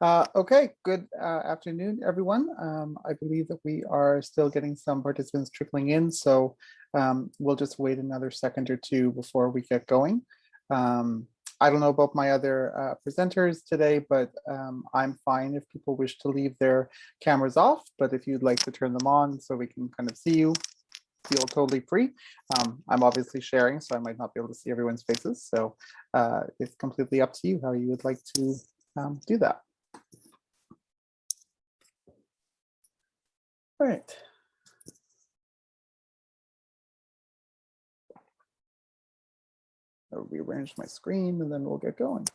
Uh, okay, good uh, afternoon, everyone. Um, I believe that we are still getting some participants trickling in, so um, we'll just wait another second or two before we get going. Um, I don't know about my other uh, presenters today, but um, I'm fine if people wish to leave their cameras off, but if you'd like to turn them on so we can kind of see you, feel totally free. Um, I'm obviously sharing, so I might not be able to see everyone's faces. So uh, it's completely up to you how you would like to um, do that. All right. I'll rearrange my screen and then we'll get going.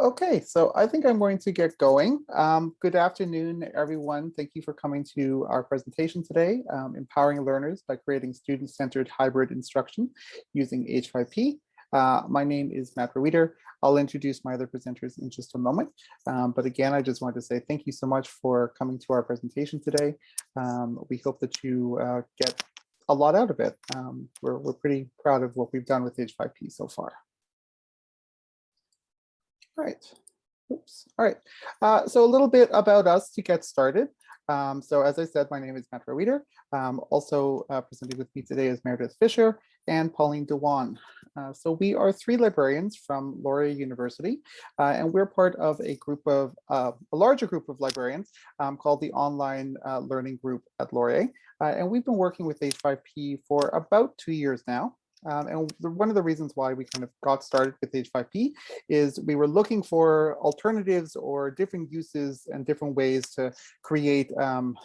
Okay, so I think I'm going to get going. Um, good afternoon, everyone. Thank you for coming to our presentation today, um, Empowering Learners by Creating Student-Centered Hybrid Instruction using H5P. Uh, my name is Matt Reeder. I'll introduce my other presenters in just a moment. Um, but again, I just wanted to say thank you so much for coming to our presentation today. Um, we hope that you uh, get a lot out of it. Um, we're, we're pretty proud of what we've done with H5P so far. All right. Oops. All right. Uh, so a little bit about us to get started. Um, so as I said, my name is Matt Reeder. Um, also uh, presenting with me today is Meredith Fisher and Pauline Dewan. Uh, so we are three librarians from Laurier University, uh, and we're part of a group of uh, a larger group of librarians um, called the Online uh, Learning Group at Laurier. Uh, and we've been working with H5P for about two years now. Um, and one of the reasons why we kind of got started with H5P is we were looking for alternatives or different uses and different ways to create um,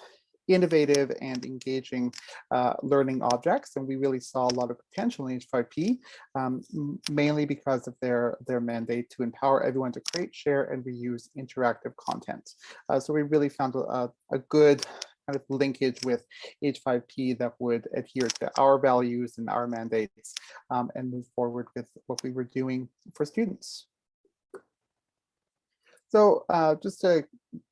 innovative and engaging uh, learning objects. And we really saw a lot of potential in H5P, um, mainly because of their, their mandate to empower everyone to create, share, and reuse interactive content. Uh, so we really found a, a good kind of linkage with H5P that would adhere to our values and our mandates um, and move forward with what we were doing for students. So uh, just to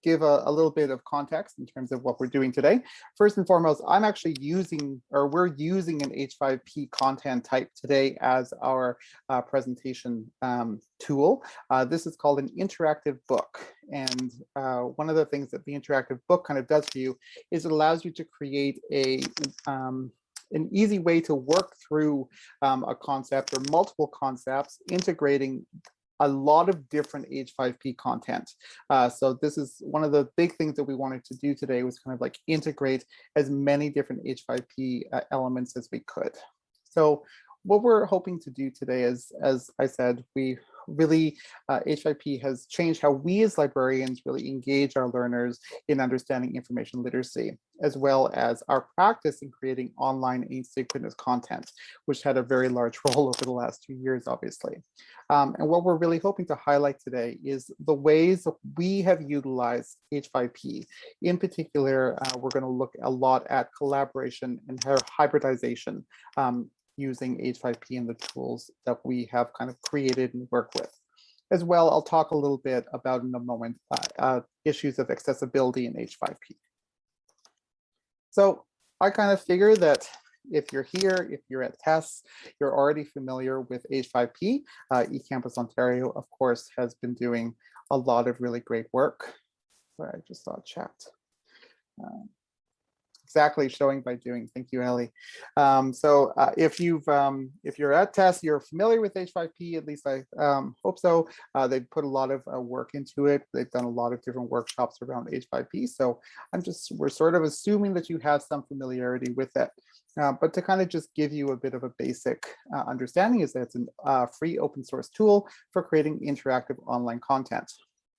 give a, a, little bit of context in terms of what we're doing today, first and foremost, I'm actually using or we're using an H5P content type today as our uh, presentation um, tool. Uh, this is called an interactive book. And uh, one of the things that the interactive book kind of does for you is it allows you to create a um, an easy way to work through um, a concept or multiple concepts, integrating a lot of different H5P content. Uh, so this is one of the big things that we wanted to do today was kind of like integrate as many different H5P uh, elements as we could. So what we're hoping to do today is, as I said, we really uh, H5P has changed how we as librarians really engage our learners in understanding information literacy, as well as our practice in creating online asynchronous content, which had a very large role over the last two years, obviously. Um, and what we're really hoping to highlight today is the ways that we have utilized H5P. In particular, uh, we're going to look a lot at collaboration and hybridization um, using H5P and the tools that we have kind of created and work with. As well, I'll talk a little bit about in a moment uh, uh, issues of accessibility in H5P. So I kind of figure that if you're here, if you're at TESS, you're already familiar with H5P. Uh, eCampus Ontario, of course, has been doing a lot of really great work. Sorry, I just saw chat. Um, exactly showing by doing. Thank you, Ellie. Um, so uh, if you've um, if you're at TESS, you're familiar with H5P, at least I um, hope so. Uh, they've put a lot of uh, work into it. They've done a lot of different workshops around H5P. So I'm just, we're sort of assuming that you have some familiarity with it. Uh, but to kind of just give you a bit of a basic uh, understanding is that it's a uh, free open source tool for creating interactive online content.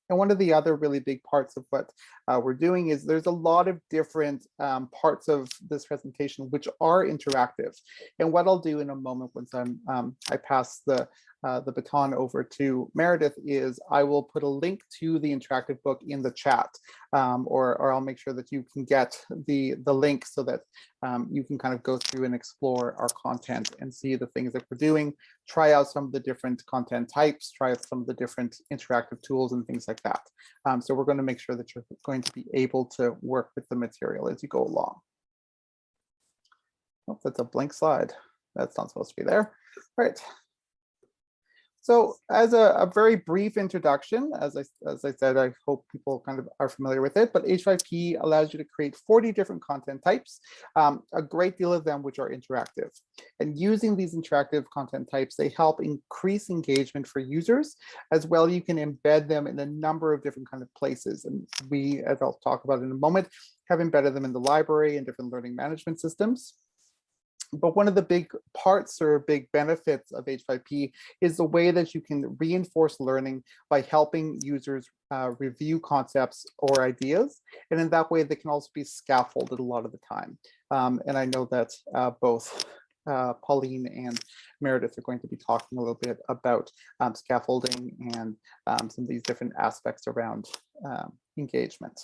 And one of the other really big parts of what uh, we're doing is there's a lot of different um, parts of this presentation which are interactive. And what I'll do in a moment once I'm, um, I pass the uh, the baton over to Meredith is I will put a link to the interactive book in the chat, um, or, or I'll make sure that you can get the, the link so that um, you can kind of go through and explore our content and see the things that we're doing, try out some of the different content types, try out some of the different interactive tools and things like that. Um, so we're going to make sure that you're going to be able to work with the material as you go along. Oh, that's a blank slide. That's not supposed to be there. All right. So as a, a, very brief introduction, as I, as I said, I hope people kind of are familiar with it, but H5P allows you to create 40 different content types, um, a great deal of them which are interactive. And using these interactive content types, they help increase engagement for users. As well, you can embed them in a number of different kind of places. And we, as I'll talk about in a moment, have embedded them in the library and different learning management systems. But one of the big parts or big benefits of H5P is the way that you can reinforce learning by helping users uh, review concepts or ideas. And in that way, they can also be scaffolded a lot of the time. Um, and I know that uh, both uh, Pauline and Meredith are going to be talking a little bit about um, scaffolding and um, some of these different aspects around um, engagement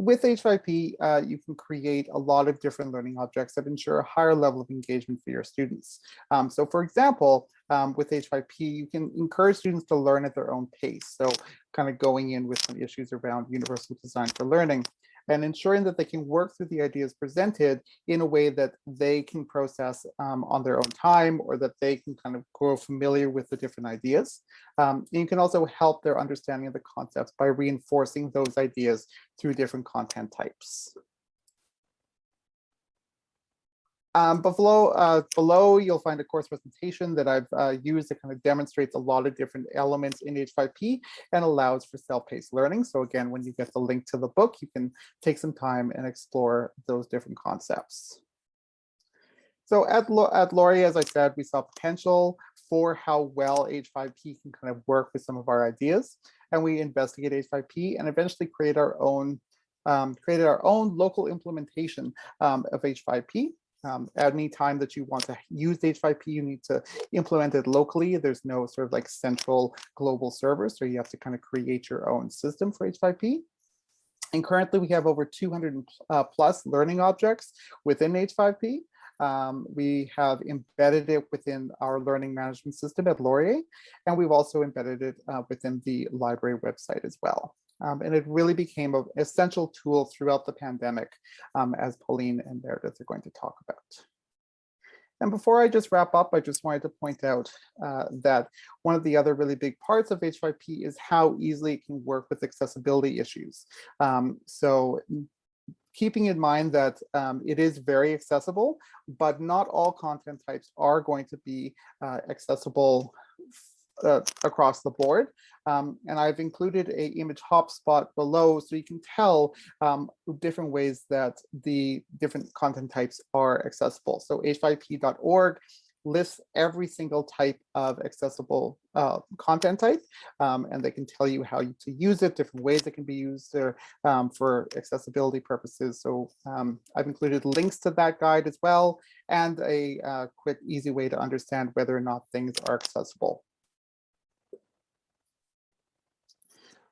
with H5P, uh, you can create a lot of different learning objects that ensure a higher level of engagement for your students. Um, so for example, um, with H5P, you can encourage students to learn at their own pace. So kind of going in with some issues around universal design for learning and ensuring that they can work through the ideas presented in a way that they can process um, on their own time or that they can kind of grow familiar with the different ideas. Um, you can also help their understanding of the concepts by reinforcing those ideas through different content types. Um, below, uh, below, you'll find a course presentation that I've uh, used that kind of demonstrates a lot of different elements in H5P and allows for self-paced learning. So again, when you get the link to the book, you can take some time and explore those different concepts. So at, at Laurier, as I said, we saw potential for how well H5P can kind of work with some of our ideas. And we investigate H5P and eventually create our own um, created our own local implementation um, of H5P um, at any time that you want to use H5P, you need to implement it locally. There's no sort of like central global server, so you have to kind of create your own system for H5P. And currently we have over 200 uh, plus learning objects within H5P. Um, we have embedded it within our learning management system at Laurier, and we've also embedded it uh, within the library website as well. Um, and it really became an essential tool throughout the pandemic, um, as Pauline and Meredith are going to talk about. And before I just wrap up, I just wanted to point out uh, that one of the other really big parts of H5P is how easily it can work with accessibility issues. Um, so keeping in mind that um, it is very accessible, but not all content types are going to be uh, accessible uh, across the board. Um, and I've included a image hotspot below so you can tell um, different ways that the different content types are accessible. So h5p.org lists every single type of accessible uh, content type, um, and they can tell you how to use it, different ways it can be used uh, um, for accessibility purposes. So um, I've included links to that guide as well, and a uh, quick, easy way to understand whether or not things are accessible.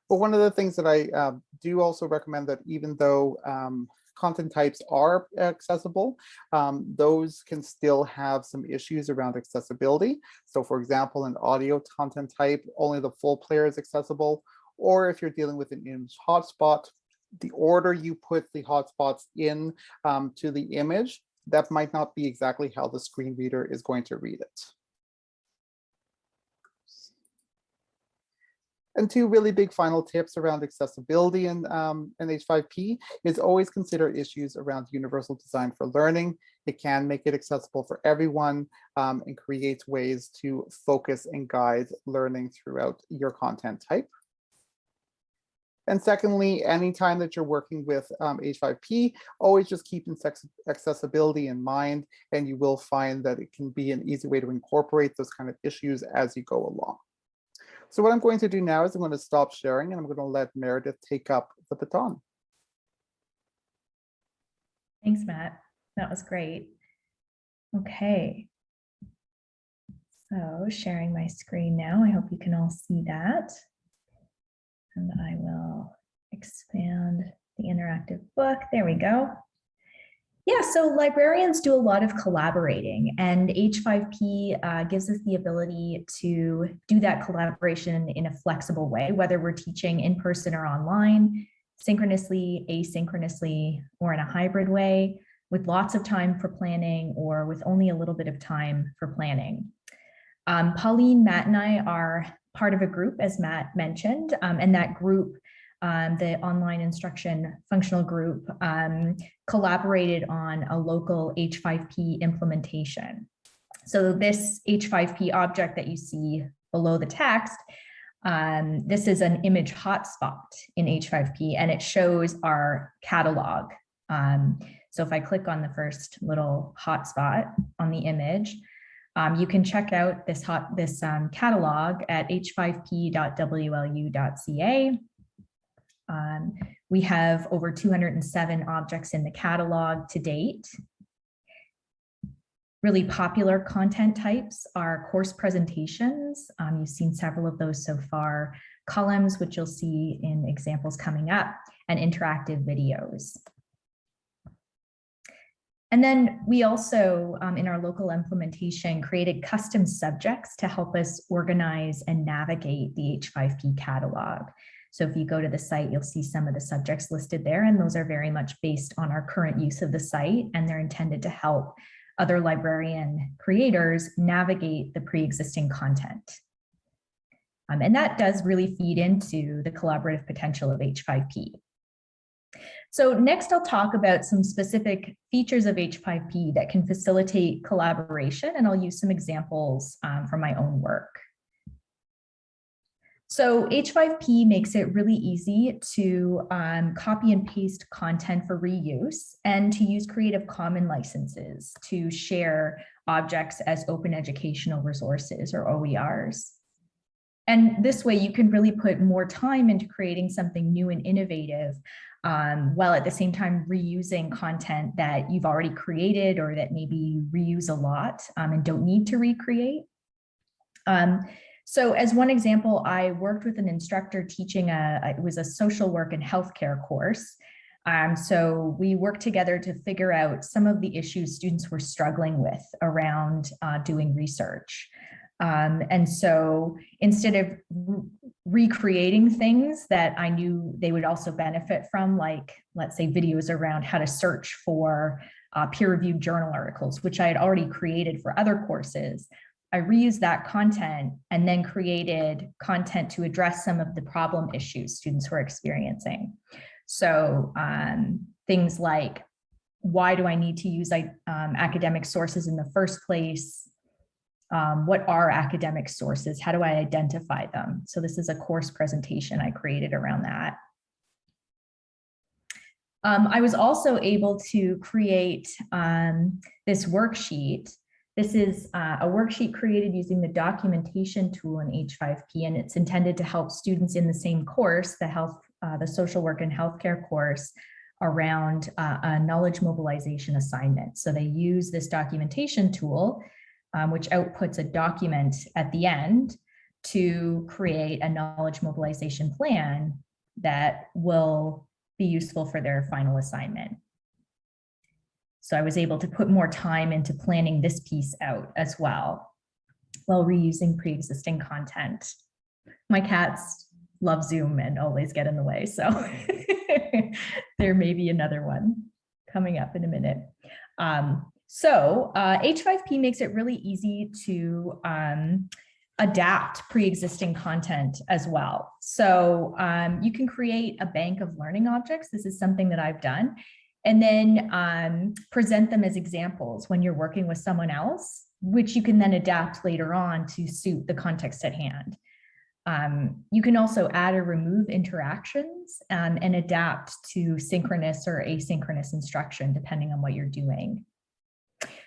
But one of the things that I uh, do also recommend that even though um, content types are accessible, um, those can still have some issues around accessibility. So for example, an audio content type, only the full player is accessible. Or if you're dealing with an image hotspot, the order you put the hotspots in um, to the image, that might not be exactly how the screen reader is going to read it. And two really big final tips around accessibility in, um, in H5P is always consider issues around universal design for learning. It can make it accessible for everyone um, and creates ways to focus and guide learning throughout your content type. And secondly, anytime that you're working with um, H5P, always just keep accessibility in mind, and you will find that it can be an easy way to incorporate those kind of issues as you go along. So what I'm going to do now is I'm going to stop sharing and I'm going to let Meredith take up the baton. Thanks, Matt. That was great. Okay. So sharing my screen now. I hope you can all see that. And I will expand the interactive book. There we go. Yeah, so librarians do a lot of collaborating and H5P uh, gives us the ability to do that collaboration in a flexible way, whether we're teaching in person or online, synchronously, asynchronously, or in a hybrid way, with lots of time for planning or with only a little bit of time for planning. Um, Pauline, Matt and I are part of a group, as Matt mentioned, um, and that group, um, the online instruction functional group, um, collaborated on a local H5P implementation. So this H5P object that you see below the text, um, this is an image hotspot in H5P and it shows our catalog. Um, so if I click on the first little hotspot on the image, um, you can check out this hot this um, catalog at h5p.wlu.ca. Um, we have over 207 objects in the catalog to date. Really popular content types are course presentations. Um, you've seen several of those so far, columns, which you'll see in examples coming up, and interactive videos. And then we also, um, in our local implementation, created custom subjects to help us organize and navigate the H5P catalog. So if you go to the site, you'll see some of the subjects listed there, and those are very much based on our current use of the site, and they're intended to help other librarian creators navigate the pre-existing content. Um, and that does really feed into the collaborative potential of H5P. So next I'll talk about some specific features of H5P that can facilitate collaboration and I'll use some examples um, from my own work. So H5P makes it really easy to um, copy and paste content for reuse and to use Creative Commons licenses to share objects as open educational resources or OERs. And this way you can really put more time into creating something new and innovative um, while at the same time reusing content that you've already created or that maybe you reuse a lot um, and don't need to recreate. Um, so as one example, I worked with an instructor teaching a, it was a social work and healthcare course. Um, so we worked together to figure out some of the issues students were struggling with around uh, doing research. Um, and so instead of re recreating things that I knew they would also benefit from, like, let's say videos around how to search for uh, peer-reviewed journal articles, which I had already created for other courses, I reused that content and then created content to address some of the problem issues students were experiencing. So um, things like, why do I need to use um, academic sources in the first place? Um, what are academic sources? How do I identify them? So this is a course presentation I created around that. Um, I was also able to create um, this worksheet this is uh, a worksheet created using the documentation tool in H5P, and it's intended to help students in the same course, the health, uh, the social work and healthcare course, around uh, a knowledge mobilization assignment. So they use this documentation tool, um, which outputs a document at the end to create a knowledge mobilization plan that will be useful for their final assignment. So I was able to put more time into planning this piece out as well, while reusing pre-existing content. My cats love Zoom and always get in the way, so there may be another one coming up in a minute. Um, so uh, H5P makes it really easy to um, adapt pre-existing content as well. So um, you can create a bank of learning objects. This is something that I've done and then um, present them as examples when you're working with someone else, which you can then adapt later on to suit the context at hand. Um, you can also add or remove interactions um, and adapt to synchronous or asynchronous instruction, depending on what you're doing.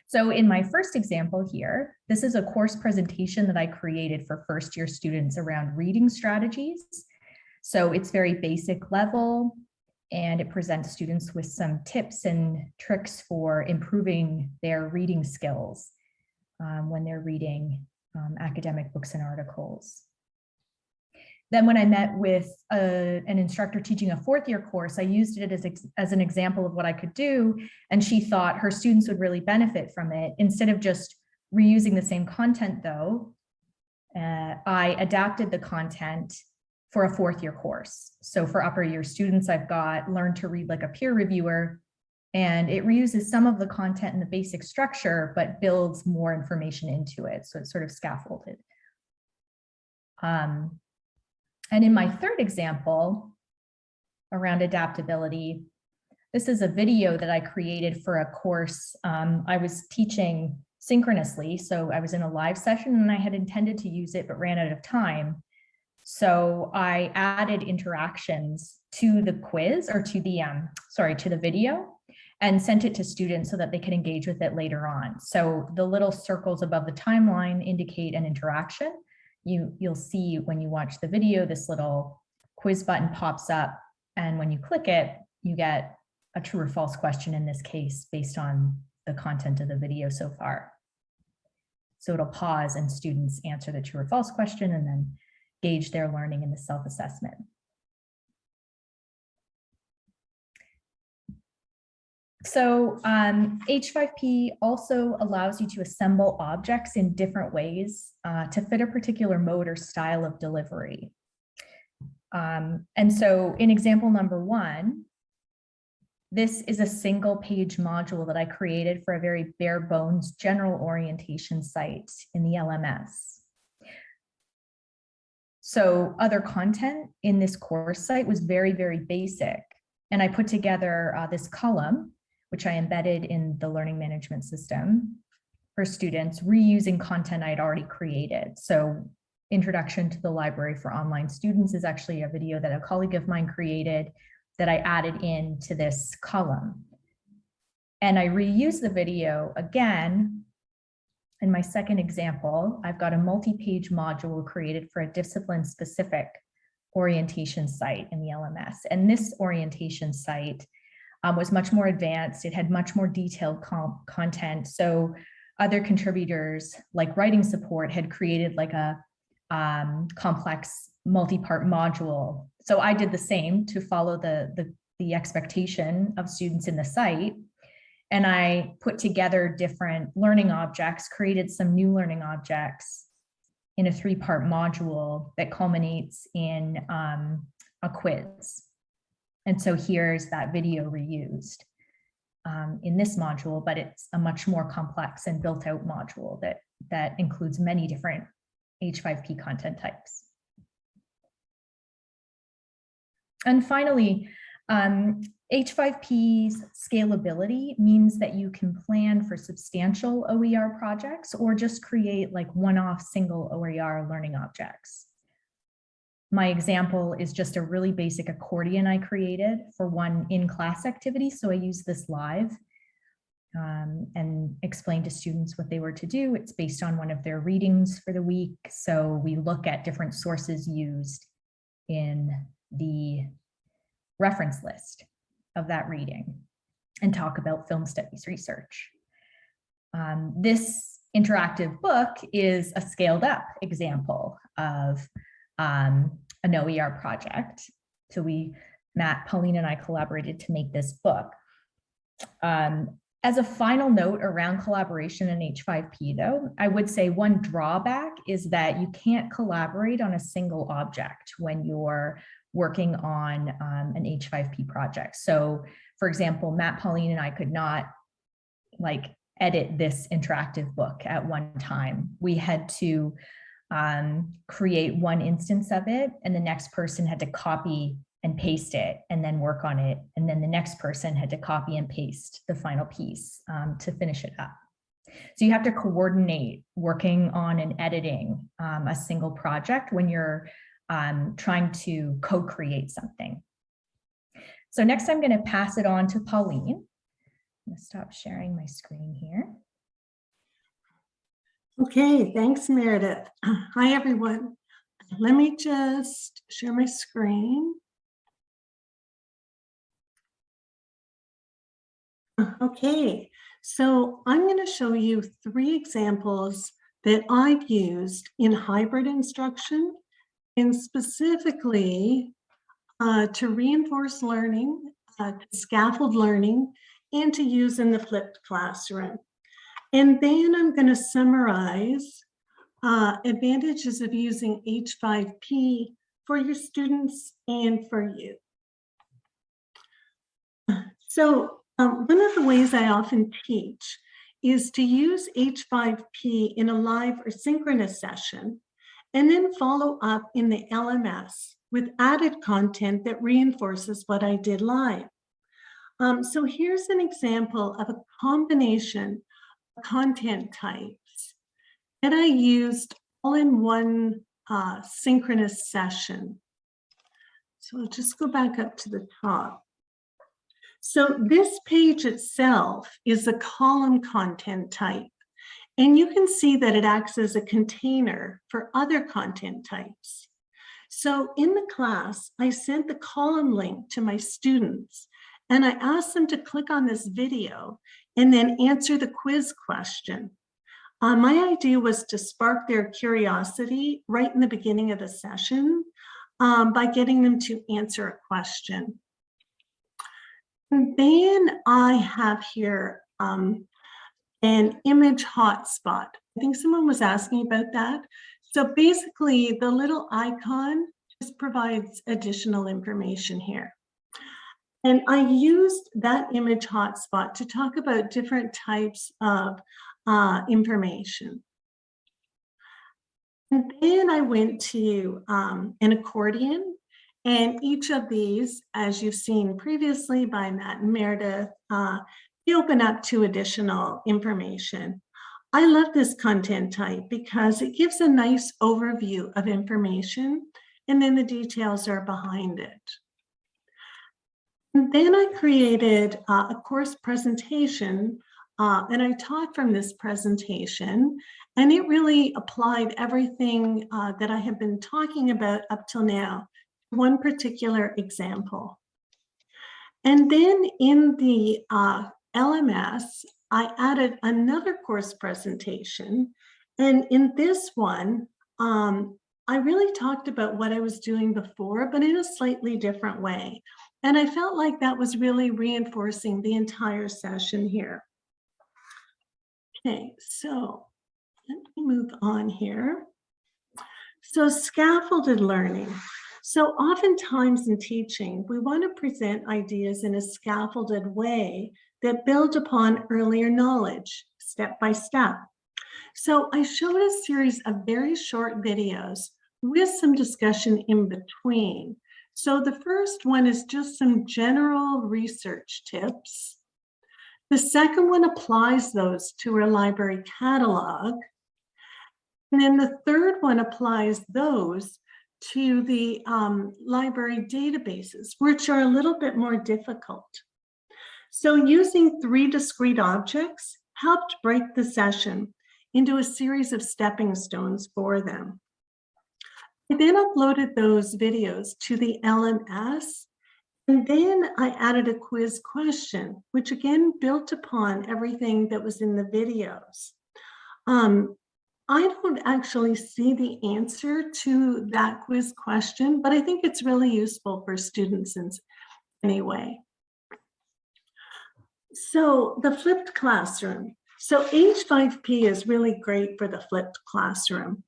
So in my first example here, this is a course presentation that I created for first year students around reading strategies. So it's very basic level and it presents students with some tips and tricks for improving their reading skills um, when they're reading um, academic books and articles. Then when I met with a, an instructor teaching a fourth year course, I used it as, as an example of what I could do. And she thought her students would really benefit from it. Instead of just reusing the same content though, uh, I adapted the content for a fourth year course. So for upper year students, I've got learn to read like a peer reviewer. And it reuses some of the content and the basic structure, but builds more information into it. So it's sort of scaffolded. Um, and in my third example around adaptability, this is a video that I created for a course. Um, I was teaching synchronously, so I was in a live session and I had intended to use it, but ran out of time. So I added interactions to the quiz or to the, um, sorry, to the video and sent it to students so that they could engage with it later on. So the little circles above the timeline indicate an interaction. You, you'll see when you watch the video, this little quiz button pops up. And when you click it, you get a true or false question in this case based on the content of the video so far. So it'll pause and students answer the true or false question and then gauge their learning in the self-assessment. So um, H5P also allows you to assemble objects in different ways uh, to fit a particular mode or style of delivery. Um, and so in example number one, this is a single page module that I created for a very bare bones general orientation site in the LMS. So other content in this course site was very, very basic. And I put together uh, this column, which I embedded in the learning management system for students reusing content I'd already created. So introduction to the library for online students is actually a video that a colleague of mine created that I added into this column. And I reuse the video again. In my second example, I've got a multi-page module created for a discipline specific orientation site in the LMS. And this orientation site um, was much more advanced. It had much more detailed content. So other contributors like writing support had created like a um, complex multi-part module. So I did the same to follow the, the, the expectation of students in the site. And I put together different learning objects, created some new learning objects in a three-part module that culminates in um, a quiz. And so here's that video reused um, in this module, but it's a much more complex and built out module that, that includes many different H5P content types. And finally, um, H5P's scalability means that you can plan for substantial OER projects or just create like one-off single OER learning objects. My example is just a really basic accordion I created for one in-class activity. So I use this live um, and explain to students what they were to do. It's based on one of their readings for the week. So we look at different sources used in the reference list of that reading and talk about film studies research. Um, this interactive book is a scaled up example of um, an OER project. So we, Matt, Pauline and I collaborated to make this book. Um, as a final note around collaboration in H5P though, I would say one drawback is that you can't collaborate on a single object when you're working on um, an H5P project. So for example, Matt, Pauline and I could not like edit this interactive book at one time. We had to um, create one instance of it and the next person had to copy and paste it and then work on it. And then the next person had to copy and paste the final piece um, to finish it up. So you have to coordinate working on and editing um, a single project when you're um, trying to co-create something. So next I'm going to pass it on to Pauline. I'm going to stop sharing my screen here. Okay, thanks, Meredith. Hi, everyone. Let me just share my screen. Okay, so I'm going to show you three examples that I've used in hybrid instruction and specifically uh, to reinforce learning, uh, scaffold learning, and to use in the flipped classroom. And then I'm going to summarize uh, advantages of using H5P for your students and for you. So Um, one of the ways I often teach is to use H5P in a live or synchronous session, and then follow up in the LMS with added content that reinforces what I did live. Um, so here's an example of a combination of content types that I used all in one uh, synchronous session. So I'll just go back up to the top. So this page itself is a column content type. And you can see that it acts as a container for other content types. So in the class, I sent the column link to my students and I asked them to click on this video and then answer the quiz question. Uh, my idea was to spark their curiosity right in the beginning of the session um, by getting them to answer a question. And then I have here um, an image hotspot. I think someone was asking about that. So basically the little icon just provides additional information here. And I used that image hotspot to talk about different types of uh, information. And then I went to um, an accordion and each of these, as you've seen previously by Matt and Meredith, uh, they open up to additional information. I love this content type because it gives a nice overview of information and then the details are behind it. Then I created uh, a course presentation uh, and I taught from this presentation and it really applied everything uh, that I have been talking about up till now one particular example. And then in the uh, LMS, I added another course presentation. And in this one, um, I really talked about what I was doing before, but in a slightly different way. And I felt like that was really reinforcing the entire session here. Okay, so let me move on here. So scaffolded learning. So oftentimes in teaching, we want to present ideas in a scaffolded way that build upon earlier knowledge, step by step. So I showed a series of very short videos with some discussion in between. So the first one is just some general research tips. The second one applies those to our library catalog. And then the third one applies those to the um, library databases, which are a little bit more difficult. So using three discrete objects helped break the session into a series of stepping stones for them. I then uploaded those videos to the LMS, and then I added a quiz question, which again built upon everything that was in the videos. Um, I don't actually see the answer to that quiz question, but I think it's really useful for students in anyway. So the flipped classroom. So H5P is really great for the flipped classroom.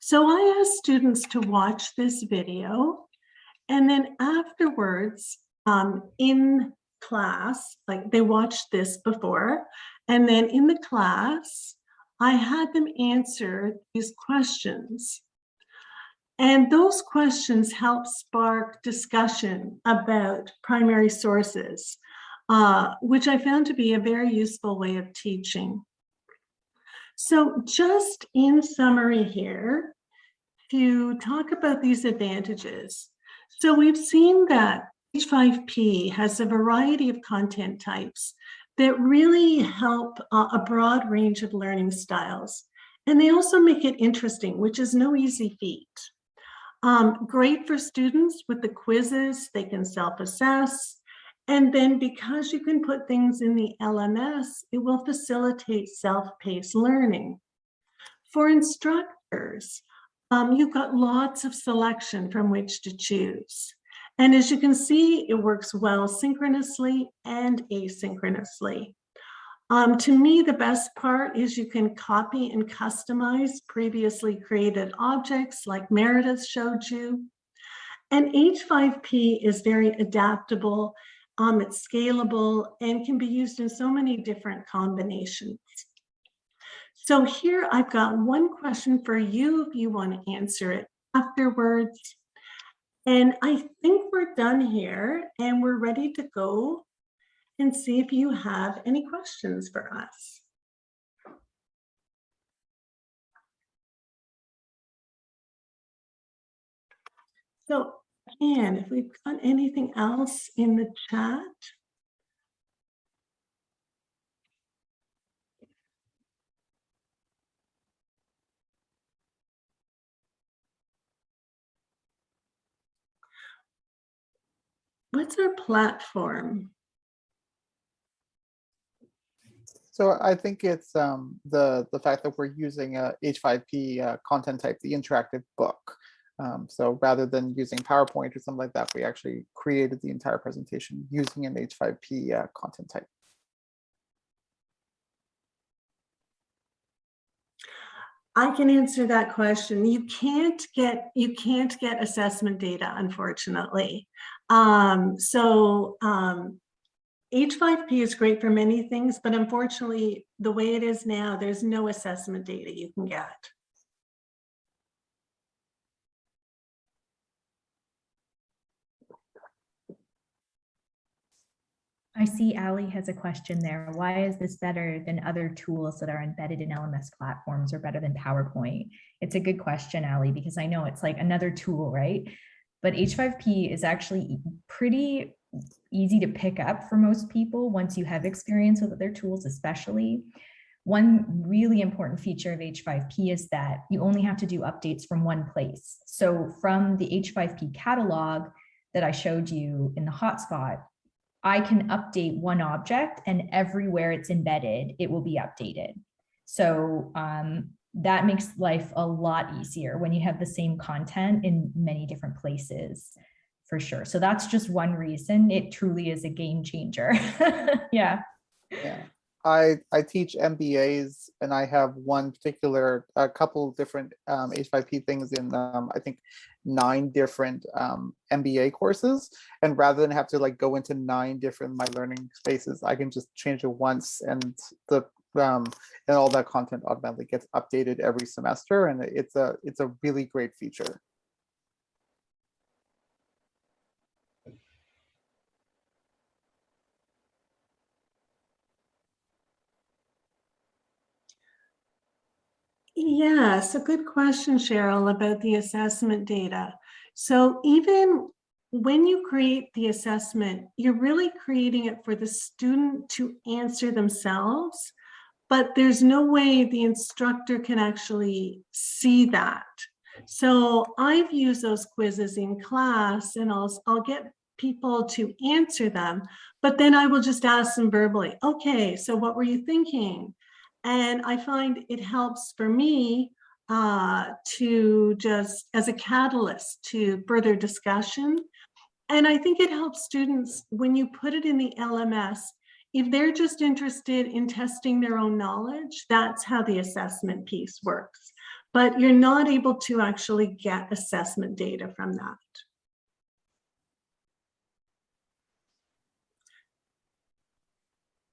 So I asked students to watch this video and then afterwards um, in class, like they watched this before, and then in the class, I had them answer these questions. And those questions help spark discussion about primary sources, uh, which I found to be a very useful way of teaching. So just in summary here, to talk about these advantages. So we've seen that H5P has a variety of content types that really help uh, a broad range of learning styles. And they also make it interesting, which is no easy feat. Um, great for students with the quizzes, they can self-assess. And then because you can put things in the LMS, it will facilitate self-paced learning. For instructors, um, you've got lots of selection from which to choose. And as you can see, it works well synchronously and asynchronously. Um, to me, the best part is you can copy and customize previously created objects like Meredith showed you. And H5P is very adaptable Um, it's scalable and can be used in so many different combinations. So here I've got one question for you if you want to answer it afterwards. And I think we're done here and we're ready to go and see if you have any questions for us. So again, if we've got anything else in the chat. What's our platform? So I think it's um, the the fact that we're using a H5P uh, content type, the interactive book. Um, so rather than using PowerPoint or something like that, we actually created the entire presentation using an H5P uh, content type. I can answer that question. You can't get you can't get assessment data, unfortunately. Um, so um, H5P is great for many things, but unfortunately, the way it is now, there's no assessment data you can get. I see Ali has a question there. Why is this better than other tools that are embedded in LMS platforms or better than PowerPoint? It's a good question, Ali, because I know it's like another tool, right? But H5P is actually pretty easy to pick up for most people once you have experience with other tools, especially. One really important feature of H5P is that you only have to do updates from one place. So from the H5P catalog that I showed you in the hotspot, I can update one object and everywhere it's embedded, it will be updated. So um, that makes life a lot easier when you have the same content in many different places for sure. So that's just one reason it truly is a game changer. yeah. Yeah. I, I teach MBAs and I have one particular, a couple different um, H5P things in, um, I think, nine different um, MBA courses. And rather than have to like go into nine different my learning spaces, I can just change it once and the um, and all that content automatically gets updated every semester. And it's a it's a really great feature. Yes, a good question, Cheryl, about the assessment data. So even when you create the assessment, you're really creating it for the student to answer themselves, but there's no way the instructor can actually see that. So I've used those quizzes in class and I'll, I'll get people to answer them, but then I will just ask them verbally, okay, so what were you thinking? And I find it helps for me uh, to just as a catalyst to further discussion. And I think it helps students when you put it in the LMS, if they're just interested in testing their own knowledge, that's how the assessment piece works. But you're not able to actually get assessment data from that.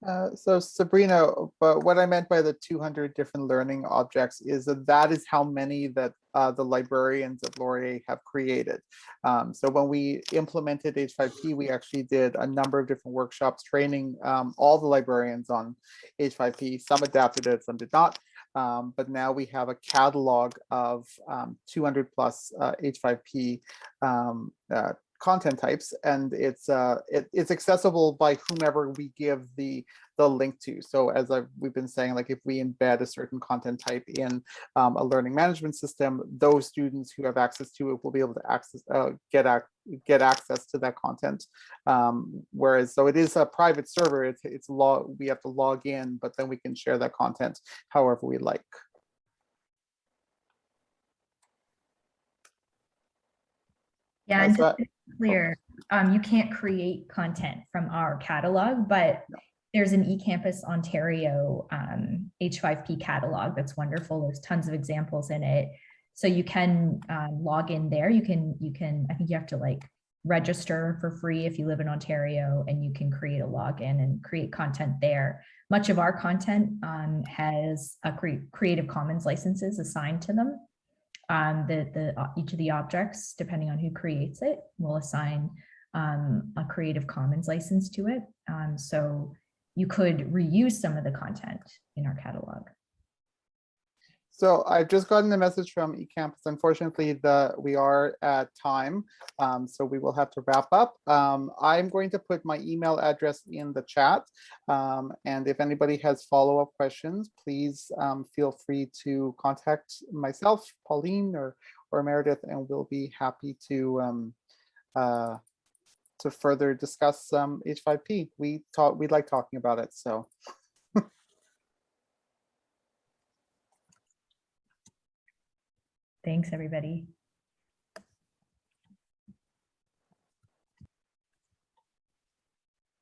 Uh, so Sabrina, but what I meant by the 200 different learning objects is that that is how many that uh, the librarians at Laurier have created. Um, so when we implemented H5P, we actually did a number of different workshops training um, all the librarians on H5P. Some adapted it, some did not. Um, but now we have a catalog of um, 200 plus uh, H5P um, uh, content types and it's uh it, it's accessible by whomever we give the the link to. So as I've we've been saying like if we embed a certain content type in um, a learning management system those students who have access to it will be able to access uh, get ac get access to that content. Um, whereas so it is a private server it's it's log we have to log in but then we can share that content however we like. Yeah, and just clear, um, you can't create content from our catalog, but there's an eCampus Ontario um, H5P catalog that's wonderful. There's tons of examples in it. So you can um, log in there. You can, you can, I think you have to like register for free if you live in Ontario and you can create a login and create content there. Much of our content um, has a cre- Creative Commons licenses assigned to them. Um, the, the, uh, each of the objects, depending on who creates it, will assign um, a Creative Commons license to it. Um, so you could reuse some of the content in our catalog. So I've just gotten a message from eCampus. Unfortunately, the, we are at time, um, so we will have to wrap up. Um, I'm going to put my email address in the chat. Um, and if anybody has follow-up questions, please um, feel free to contact myself, Pauline or, or Meredith, and we'll be happy to um, uh, to further discuss um, H5P. We talk, we like talking about it, so. Thanks, everybody.